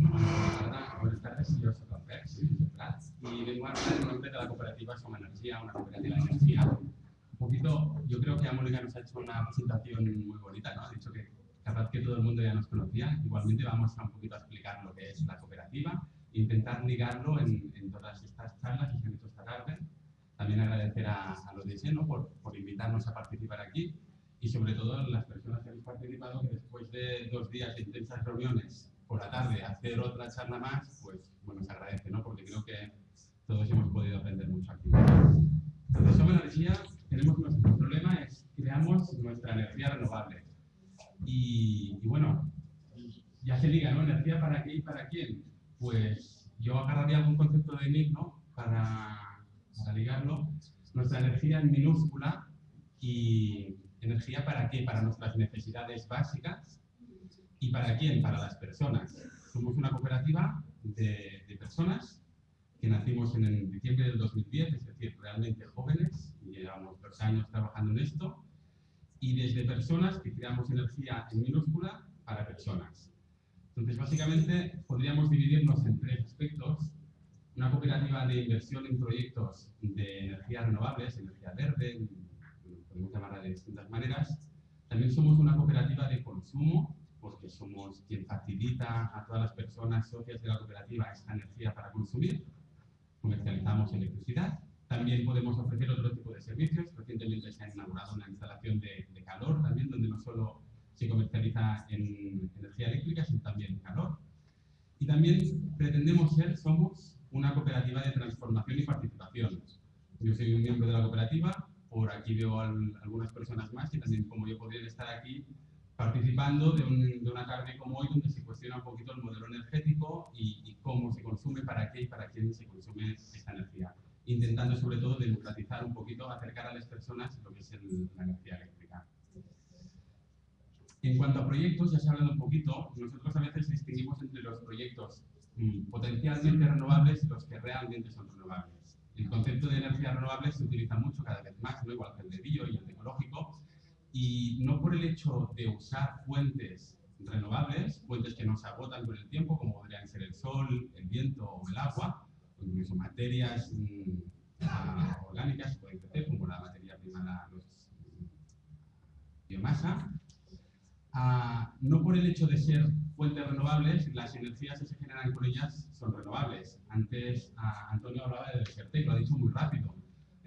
Buenas tardes, yo soy Rafael, soy de Prats y vengo a hablar en nombre de la cooperativa Soma Energía, una cooperativa de energía. Un poquito, yo creo que Mónica nos ha hecho una presentación muy bonita, ¿no? Ha dicho que capaz que todo el mundo ya nos conocía. Igualmente vamos a un poquito a explicar lo que es la cooperativa e intentar ligarlo en, en todas estas charlas que se han hecho esta tarde. También agradecer a, a los de Seno por, por invitarnos a participar aquí y sobre todo las personas que habéis participado que después de dos días de intensas reuniones por la tarde hacer otra charla más, pues bueno, se agradece, ¿no? Porque creo que todos hemos podido aprender mucho aquí. Entonces, Somos Energía, tenemos nuestro problema es creamos nuestra energía renovable. Y, y, bueno, ya se diga, ¿no? ¿Energía para qué y para quién? Pues yo agarraría algún concepto de Nick, ¿no? Para, para ligarlo. Nuestra energía en minúscula y energía para qué? Para nuestras necesidades básicas ¿Y para quién? Para las personas. Somos una cooperativa de, de personas que nacimos en el diciembre del 2010, es decir, realmente jóvenes, llevamos dos años trabajando en esto, y desde personas que creamos energía en minúscula para personas. Entonces, básicamente, podríamos dividirnos en tres aspectos. Una cooperativa de inversión en proyectos de energías renovables, energía verde, podemos llamarla de distintas maneras. También somos una cooperativa de consumo, porque somos quien facilita a todas las personas socias de la cooperativa esta energía para consumir. Comercializamos electricidad. También podemos ofrecer otro tipo de servicios. Recientemente se ha inaugurado una instalación de, de calor también, donde no solo se comercializa en energía eléctrica, sino también en calor. Y también pretendemos ser, somos una cooperativa de transformación y participación. Yo soy un miembro de la cooperativa, por aquí veo al, algunas personas más que también como yo podrían estar aquí participando de, un, de, una tarde como hoy donde se cuestiona un poquito el modelo energético y, y, cómo se consume, para qué y para quién se consume esta energía. Intentando sobre todo democratizar un poquito, acercar a las personas lo que es el, la energía eléctrica. En cuanto a proyectos, ya se ha hablado un poquito, nosotros a veces distinguimos entre los proyectos mmm, potencialmente renovables y los que realmente son renovables. El concepto de energía renovable se utiliza mucho cada vez más, ¿no? igual que el de bio y el de ecológico, y no por el hecho de usar fuentes renovables, fuentes que no se agotan con el tiempo, como podrían ser el sol, el viento o el agua, o incluso materias orgánicas que pueden crecer, como la materia prima, la los, biomasa. Uh, no por el hecho de ser fuentes renovables, las energías que se generan con ellas son renovables. Antes uh, Antonio hablaba de Desertec, lo ha dicho muy rápido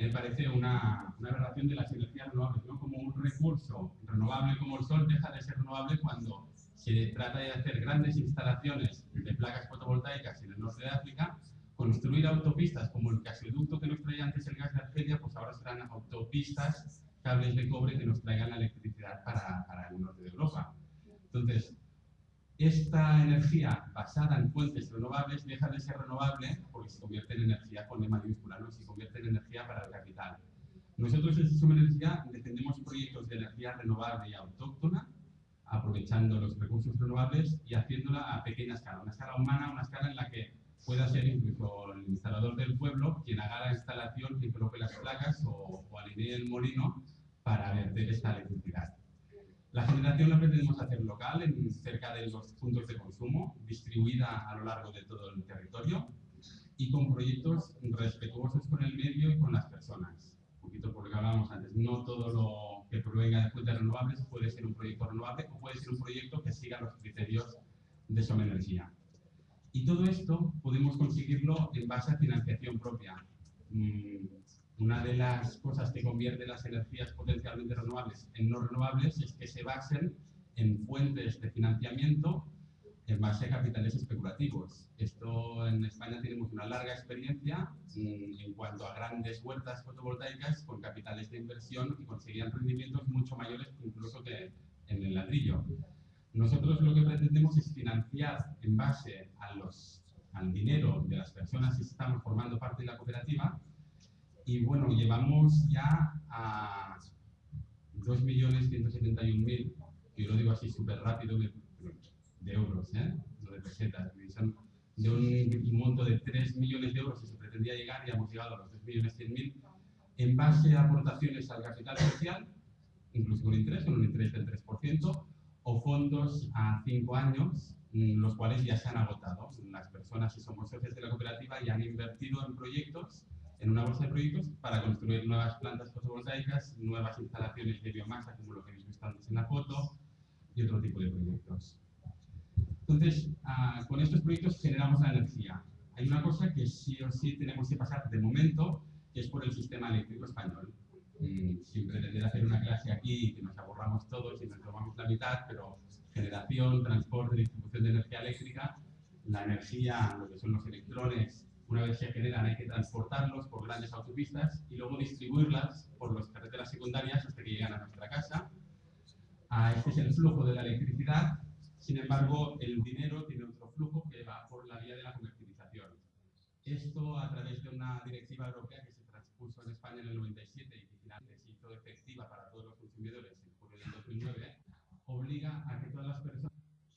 me parece una, una, aberración de las energías renovables, ¿no? Como un recurso renovable como el sol deja de ser renovable cuando se trata de hacer grandes instalaciones de placas fotovoltaicas en el norte de África, construir autopistas como el gasoducto que nos traía antes el gas de Argelia, pues ahora serán autopistas, cables de cobre que nos traigan la electricidad para, para el norte de Europa. Entonces, esta energía basada en fuentes renovables deja de ser renovable porque se convierte en energía con E mayúscula, ¿no? se convierte en energía para el capital. Nosotros en Suma Energía defendemos proyectos de energía renovable y autóctona, aprovechando los recursos renovables y haciéndola a pequeña escala, una escala humana, una escala en la que pueda ser incluso el instalador del pueblo quien haga la instalación, quien coloque las placas o, o alinee el molino para verter esta electricidad. La generación la pretendemos hacer local, en cerca de los puntos de consumo, distribuida a lo largo de todo el territorio y con proyectos respetuosos con el medio y con las personas. Un poquito por lo que hablábamos antes, no todo lo que provenga de fuentes renovables puede ser un proyecto renovable o puede ser un proyecto que siga los criterios de Soma Energía. Y todo esto podemos conseguirlo en base a financiación propia. Mm, una de las cosas que convierte las energías potencialmente renovables en no renovables es que se basen en fuentes de financiamiento en base a capitales especulativos. Esto en España tenemos una larga experiencia mm, en cuanto a grandes huertas fotovoltaicas con capitales de inversión que conseguían rendimientos mucho mayores incluso que en el ladrillo. Nosotros lo que pretendemos es financiar en base a los, al dinero de las personas que estamos formando parte de la cooperativa y bueno, llevamos ya a 2.171.000, yo lo digo así súper rápido, de, de, euros, ¿eh? no de pesetas, de un monto de 3 millones de euros que se pretendía llegar, y hemos llegado a los 2.100.000 en base a aportaciones al capital social, incluso con interés, con un interés del 3%, o fondos a 5 años mm, los cuales ya se han agotado. Las personas que somos socios de la cooperativa ya han invertido en proyectos, en una bolsa de proyectos, para construir nuevas plantas fotovoltaicas, nuevas instalaciones de biomasa, como lo que habéis visto antes en la foto, y otro tipo de proyectos. Entonces, ah, con estos proyectos generamos la energía. Hay una cosa que sí o sí tenemos que pasar de momento, que es por el sistema eléctrico español. Mm, sin pretender hacer una clase aquí y que nos aburramos todos y nos tomamos la mitad, pero generación, transporte, distribución de energía eléctrica, la energía, lo que son los electrones, una vez se generan hay que transportarlos por grandes autopistas y luego distribuirlas por las carreteras secundarias hasta que llegan a nuestra casa. Ah, este es el flujo de la electricidad, sin embargo el dinero tiene otro flujo que va por la vía de la comercialización. Esto a través de una directiva europea que se transpuso en España en el 97 y que finalmente se hizo efectiva para todos los consumidores en julio del 2009, obliga a que todas las personas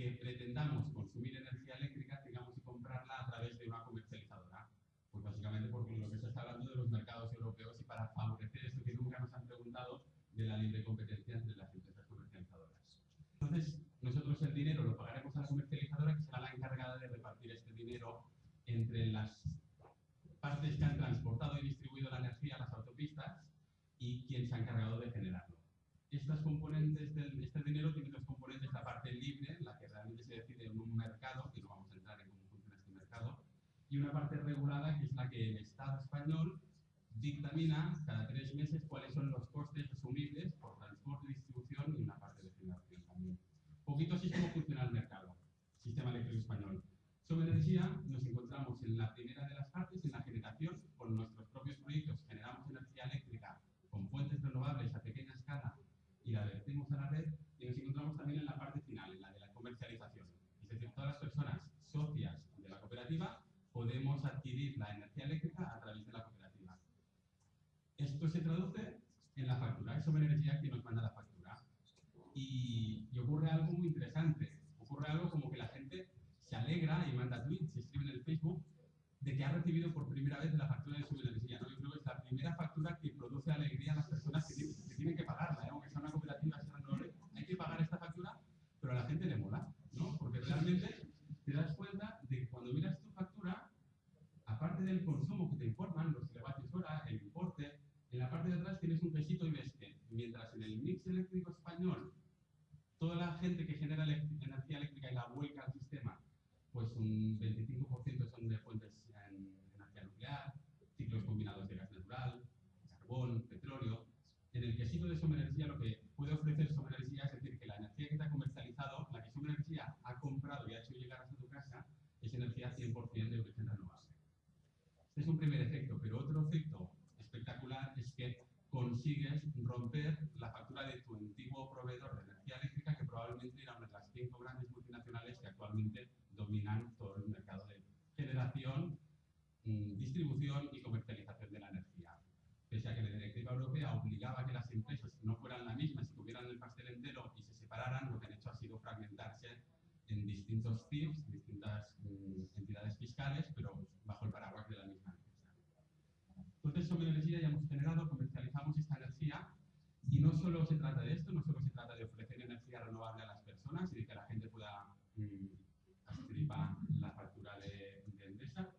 que pretendamos consumir energía eléctrica tengamos que comprarla a través de una comercializadora. Pues básicamente porque lo que se está hablando de los mercados europeos y para favorecer esto que nunca nos han preguntado de la libre competencia entre las empresas comercializadoras. Entonces, nosotros el dinero lo pagaremos a la comercializadora que será la encargada de repartir este dinero entre las partes que han transportado y distribuido la energía a las autopistas y quien se ha encargado de generarlo. Estas componentes del, este dinero tienen dos componentes, la parte libre, la que realmente se decide en un mercado, que no vamos a entrar en cómo funciona este mercado, y una parte regulada, que es la que el Estado español dictamina cada tres meses cuáles son los costes asumibles por transporte, distribución y una parte de generación también. Poquito así es cómo funciona el mercado, sistema eléctrico español. Sobre energía nos encontramos en la primera de las partes, en la generación, con nuestros propios proyectos generamos energía eléctrica con fuentes renovables a pequeña escala y la vertimos a la red y nos encontramos también en la parte final, en la de la comercialización. Es decir, todas las personas socias de la cooperativa la energía eléctrica a través de la cooperativa. Esto se traduce en la factura, es sobre energía que nos manda la factura. Y, y ocurre algo muy interesante, ocurre algo como que la gente se alegra y manda tweets y escribe en el Facebook de que ha recibido por primera vez la factura de su energía. ¿no? Yo creo que es la primera factura que produce alegría a las personas que tienen que, tienen que pagarla, ¿eh? aunque sea una cooperativa, sea no, hay que pagar esta factura, pero a la gente le mola, ¿no? porque realmente te das cuenta de que cuando miras tu factura, aparte del consumo que te informan, los kilovatios hora, el importe, en la parte de atrás tienes un quesito y ves que mientras en el mix toda la gente que genera energía eléctrica y la vuelca al sistema pues un 25% son de fuentes en energía nuclear, ciclos combinados de gas natural, carbón, petróleo. En el quesito de Soma Energía lo que puede ofrecer Soma Energía es decir que la energía que te ha comercializado, la que Soma Energía ha comprado y ha hecho llegar hasta tu casa, es energía 100% de origen renovable. Este es un primer efecto, pero otro efecto espectacular es que consigues romper la factura de tu antiguo proveedor de energía eléctrica, que probablemente era una de las cinco grandes multinacionales que actualmente dominan todo el mercado de generación, mm, distribución y comercialización de la energía. Pese a que la directiva europea obligaba a que las empresas no fueran la misma, si tuvieran el pastel entero y se separaran, lo que han hecho ha sido fragmentarse en distintos CIFs, distintas mm, entidades fiscales, pero bajo el paraguas de la misma empresa. Entonces, sobre energía ya hemos generado, comercializamos esta energía y no solo se trata de esto, no solo se trata de ofrecer energía renovable a las personas y de que la gente pueda mm, la factura de, de Endesa,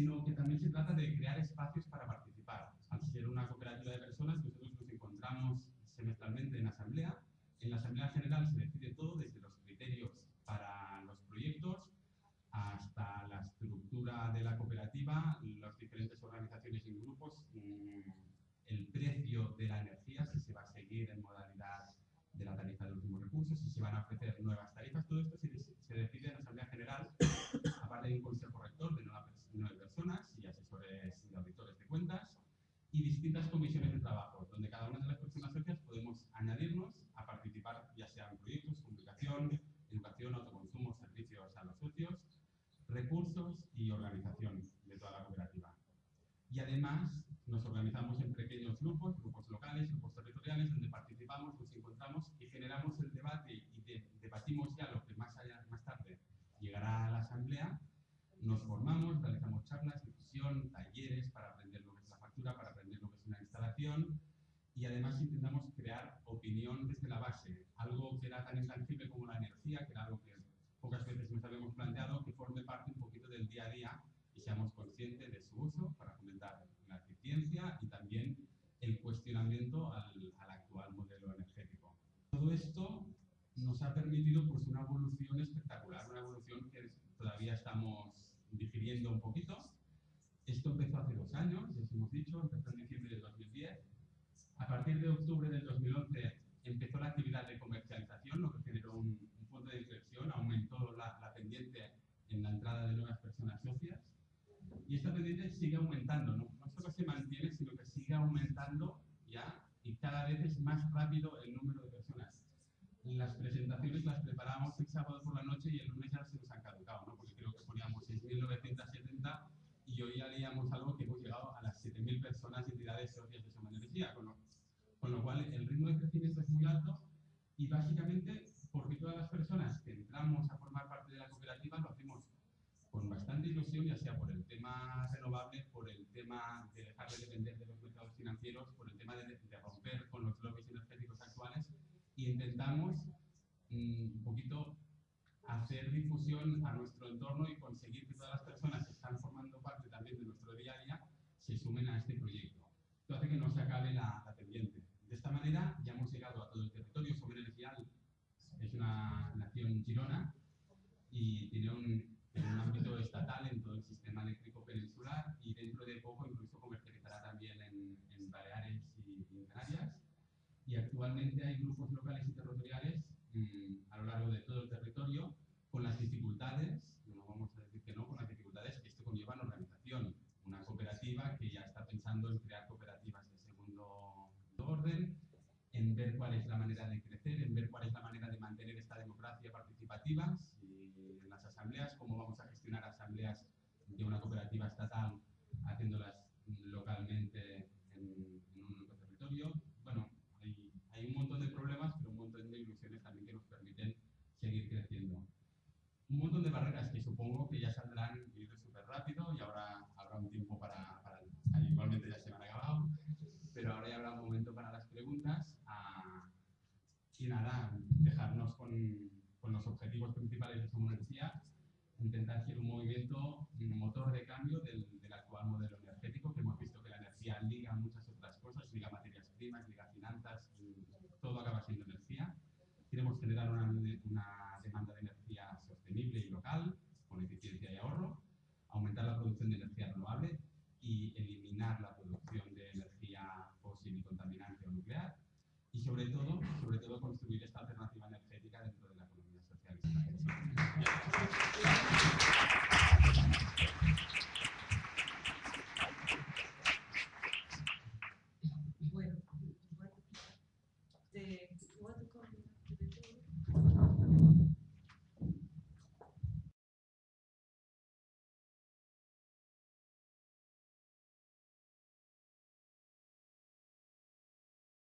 sino que también se trata de crear espacios para participar. Al ser una cooperativa de personas, nosotros nos encontramos semestralmente en asamblea. En la asamblea general se decide todo, desde los criterios para los proyectos hasta la estructura de la cooperativa, las diferentes organizaciones y grupos, mm, el precio de la energía, si se va a seguir en modalidad de la tarifa de últimos recursos, si se van a ofrecer nuevas tarifas, todo esto se, se decide en la Asamblea General, aparte de un consejo rector de nueve personas y asesores y auditores de cuentas, y distintas comisiones de trabajo, donde cada una de las personas socias podemos añadirnos a participar, ya sea en proyectos, comunicación, educación, autoconsumo, servicios a los socios, recursos y organización de toda la cooperativa. Y además nos organizamos en pequeños grupos, grupos locales, grupos territoriales, donde participamos, nos encontramos y generamos el debate y de, debatimos ya lo que más, allá, más tarde llegará a la asamblea, nos formamos, realizamos charlas, difusión, talleres para aprender lo que es la factura, para aprender lo que es una instalación y además intentamos crear opinión desde la base, algo que era tan intangible como la energía, que era algo que pocas veces nos habíamos planteado que forme parte un poquito del día a día y seamos conscientes de su uso para fomentar la eficiencia y también el cuestionamiento al, al actual modelo energético. Todo esto nos ha permitido pues, una evolución espectacular, una evolución que todavía estamos digiriendo un poquito. Esto empezó hace dos años, ya os hemos dicho, empezó en diciembre de 2010. A partir de octubre del 2011 empezó la actividad de comercialización, lo que generó un, un punto de inflexión, aumentó la, pendiente en la entrada de nuevas personas socias. Y esta pendiente sigue aumentando, no, no solo se mantiene, sino que sigue aumentando ya y cada vez es más rápido el número de personas las presentaciones las preparábamos el sábado por la noche y el lunes ya se nos han caducado, ¿no? porque creo que poníamos 6.970 y hoy ya leíamos algo que hemos llegado a las 7.000 personas y entidades socias de Soma Energía, con lo, con lo cual el ritmo de crecimiento es muy alto y básicamente porque todas las personas que entramos a formar parte de la cooperativa lo hacemos con bastante ilusión, ya sea por el tema renovable, por el tema de dejar de depender de los mercados financieros, por el tema de, de romper con los lobbies energéticos actuales y intentamos mm, un poquito hacer difusión a nuestro entorno y conseguir que todas las personas que están formando parte también de nuestro día a día se sumen a este proyecto. Esto hace que no se acabe la, la pendiente. De esta manera ya hemos llegado a todo el territorio. Sobre Energía es una nación girona y tiene un ámbito estatal en todo el sistema eléctrico peninsular y dentro de poco incluso comercializará también en, en Baleares y, y en Canarias y actualmente hay grupos locales y territoriales mmm, a lo largo de todo el territorio con las dificultades, no vamos a decir que no, con las dificultades que esto conlleva en organización. Una cooperativa que ya está pensando en crear cooperativas de segundo orden, en ver cuál es la manera de crecer, en ver cuál es la manera de mantener esta democracia participativa ejemplo, motor de cambio del, del, actual modelo energético, que hemos visto que la energía liga muchas otras cosas, liga materias primas, liga finanzas, mm, todo acaba siendo energía. Queremos generar una, una demanda de energía sostenible y local, con eficiencia y ahorro, aumentar la producción de energía renovable y eliminar la producción de energía fósil y contaminante o nuclear, y sobre todo, sobre todo construir esta alternativa energética dentro de la economía socialista.